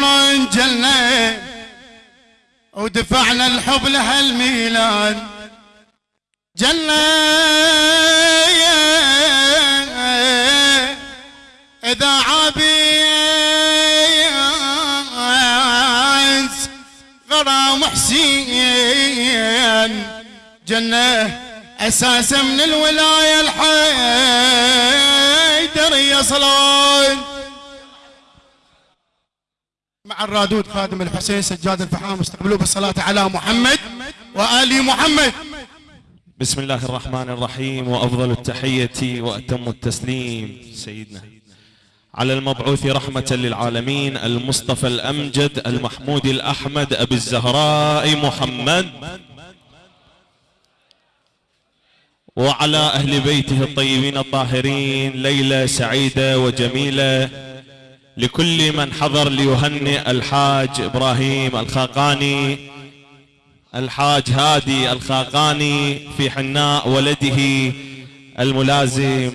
جلنا ودفعنا الحب لهالميلاد. جلنا إذا عبيس غرام حسين جنة أساسا من الولاية الحيدرية صلوات مع الرادود خادم الحسين سجاد الفحام استقبلوه بالصلاة على محمد وآل محمد. بسم الله الرحمن الرحيم وأفضل التحية وأتم التسليم. سيدنا على المبعوث رحمة للعالمين المصطفى الأمجد المحمود الأحمد أبي الزهراء محمد وعلى أهل بيته الطيبين الطاهرين ليلة سعيدة وجميلة لكل من حضر ليهنئ الحاج إبراهيم الخاقاني الحاج هادي الخاقاني في حناء ولده الملازم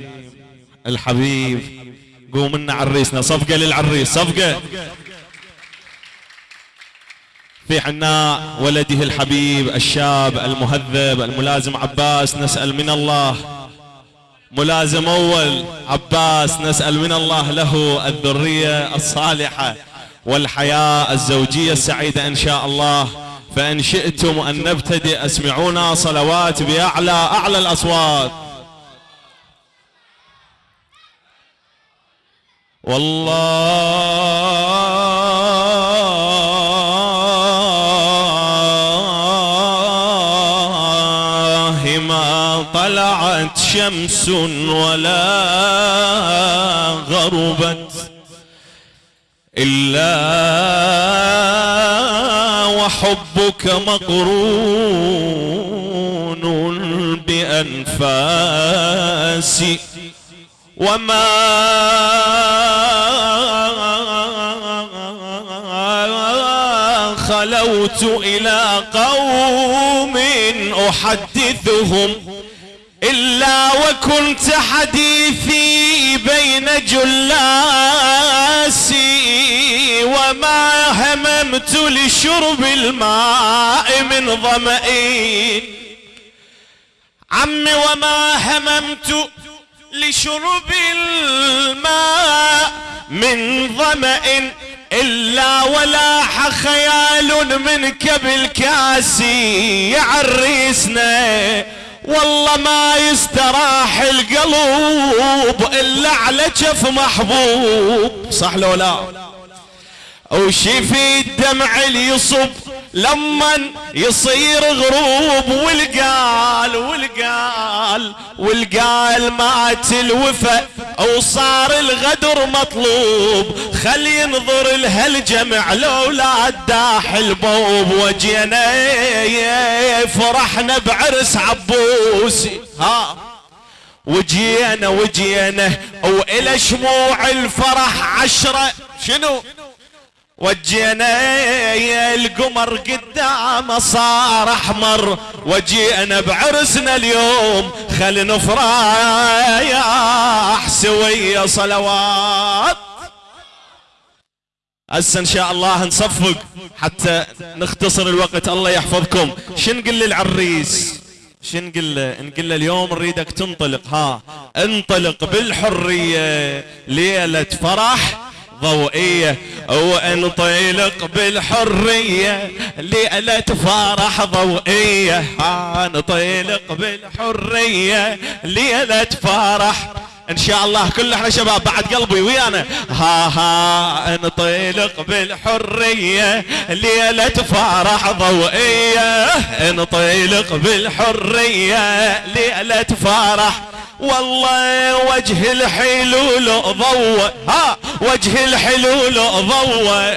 الحبيب. قوم لنا عريسنا صفقة للعريس صفقة. في حناء ولده الحبيب الشاب المهذب الملازم عباس نسأل من الله ملازم أول. عباس نسأل من الله له الذرية الصالحة والحياة الزوجية السعيدة إن شاء الله. فإن شئتم أن نبتدئ اسمعونا صلوات بأعلى أعلى الأصوات. والله طلعت شمس ولا غربت إلا وحبك مقرون بأنفاسي وما خلوت إلى قوم أحدثهم إلا وكنت حديثي بين جلاسي وما هممت لشرب الماء من ظمئ عمي وما هممت لشرب الماء من ظمأ إلا ولاح خيال منك بالكاسي يعرسنا والله ما يستراح القلب إلا على جف محبوب. صح لو لا؟ وشفي الدمع اللي يصب. لما يصير غروب والقال والقال والقال مات الوفا وصار الغدر مطلوب. خل ينظر لهالجمع لولا الداح البوب. وجينا فرحنا بعرس عبوسي. ها. وجينا وجينا وإلى شموع الفرح عشرة. شنو؟ وجينا القمر قدامه صار أحمر وجينا بعرسنا اليوم خل نفرح سوية صلوات. هسه إن شاء الله نصفق حتى نختصر الوقت. الله يحفظكم. شن نقول للعريس؟ شن نقول له؟ نقول له اليوم نريدك تنطلق. ها انطلق بالحرية ليلة فرح. ضوئية وانطلق بالحرية ليلة فرح ضوئية. انطلق بالحرية ليلة فرح إن شاء الله كل إحنا شباب بعد قلبي ويانا. ها ها انطلق بالحرية ليلة فرح ضوئية. انطلق بالحرية ليلة فرح والله وجه الحلول ضوى ها وجه الحلول ضوى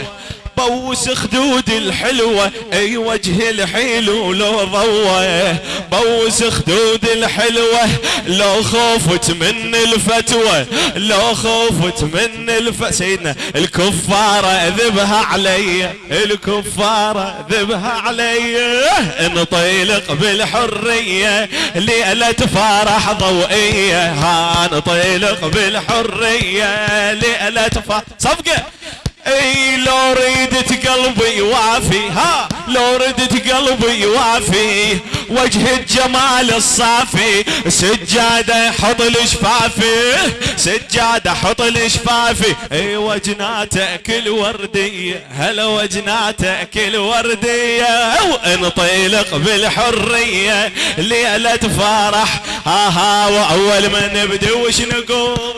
بوس خدود الحلوة. أي وجه الحلول ضوى. بوس خدود الحلوة. لو خوفت من الفتوى. لو خوفت من الف. سيدنا الكفارة ذبها علي. الكفارة ذبها علي. انطلق بالحرية. ليلة فرح ضوئية. ها انطلق بالحرية. ليلة فرح صفقة. اي لو ردت قلبي وافي ها لو ردت قلبي وافي وجه الجمال الصافي سجادة حط الشفافي سجادة حط الشفافي اي وجناته كل وردية هلا وجناته كل وردية وانطلق بالحرية ليلة فرح ها ها واول ما نبدأ وش نقول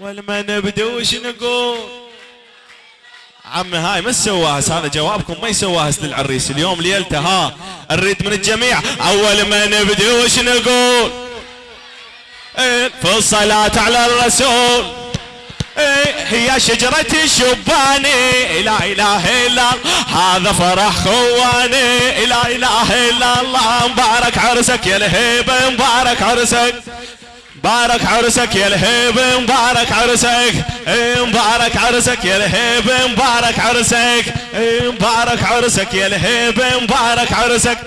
ولما نبدأ وش نقول؟ عمي هاي ما سواها هذا جوابكم ما يسواها للعريس اليوم ليلته ها؟ نريد من الجميع. أول ما نبدأ وش نقول؟ إيه في الصلاة على الرسول. إيه هي شجرة الشباني. لا إله إلا هذا فرح خواني. لا إله إلا الله. مبارك عرسك يا الهيبة مبارك عرسك. مبارك عرسك يا الهيب مبارك عرسك. إيه، مبارك عرسك يا الهيب مبارك عرسك. إيه، مبارك عرسك يا الهيب مبارك عرسك.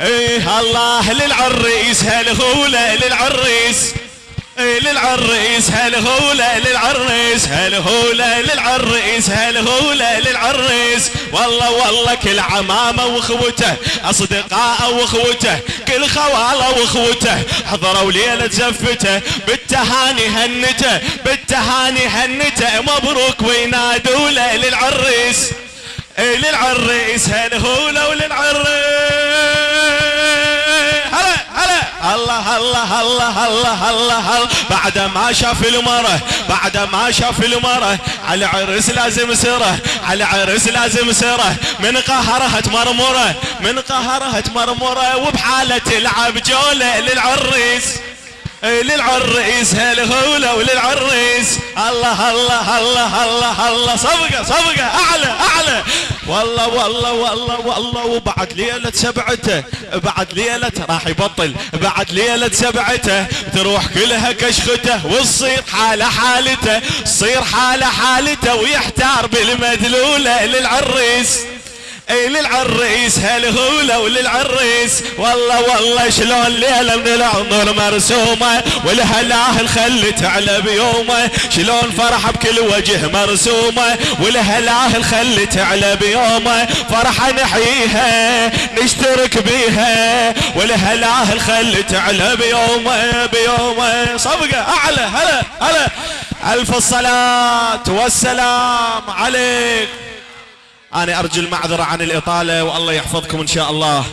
إيه الله للعريس هالغولة للعريس؟ للعريس هالهولة للعريس هالهولة للعريس هالهولة للعريس والله والله كل عمامة واخوته أصدقاء واخوته كل خواله واخوته حضروا ليلة زفته بالتهاني هنته بالتهاني هنته. مبروك وينادوا للعريس للعريس هالهولة وللعريس الله الله الله الله الله بعد ما شاف المرة بعد ما شاف المرة على عرس لازم سرة على عرس لازم سرة. من قهرها تمرمره من قهرها تمرمره وبحالة تلعب جولة للعريس. للعريس هالهولة وللعريس الله الله الله الله الله. صفقة صفقة. أعلى أعلى. والله والله والله والله. وبعد ليلة سبعته بعد ليلة راح يبطل. بعد ليلة سبعته تروح كلها كشخته وتصير حالة حالته تصير حالة حالته ويحتار بالمدلولة للعريس. اي للعريس هالهولة وللعريس والله والله شلون ليلة من العمر مرسومة والهلاه خلت على بيومه. شلون فرح بكل وجه مرسومة والهلاه خلت على بيومه. فرحة نحييها نشترك بيها والهلاه خلت على بيومه بيومه. صفقة أعلى هلا هلا. ألف الصلاة والسلام عليك. أنا أرجو المعذرة عن الإطالة والله يحفظكم إن شاء الله.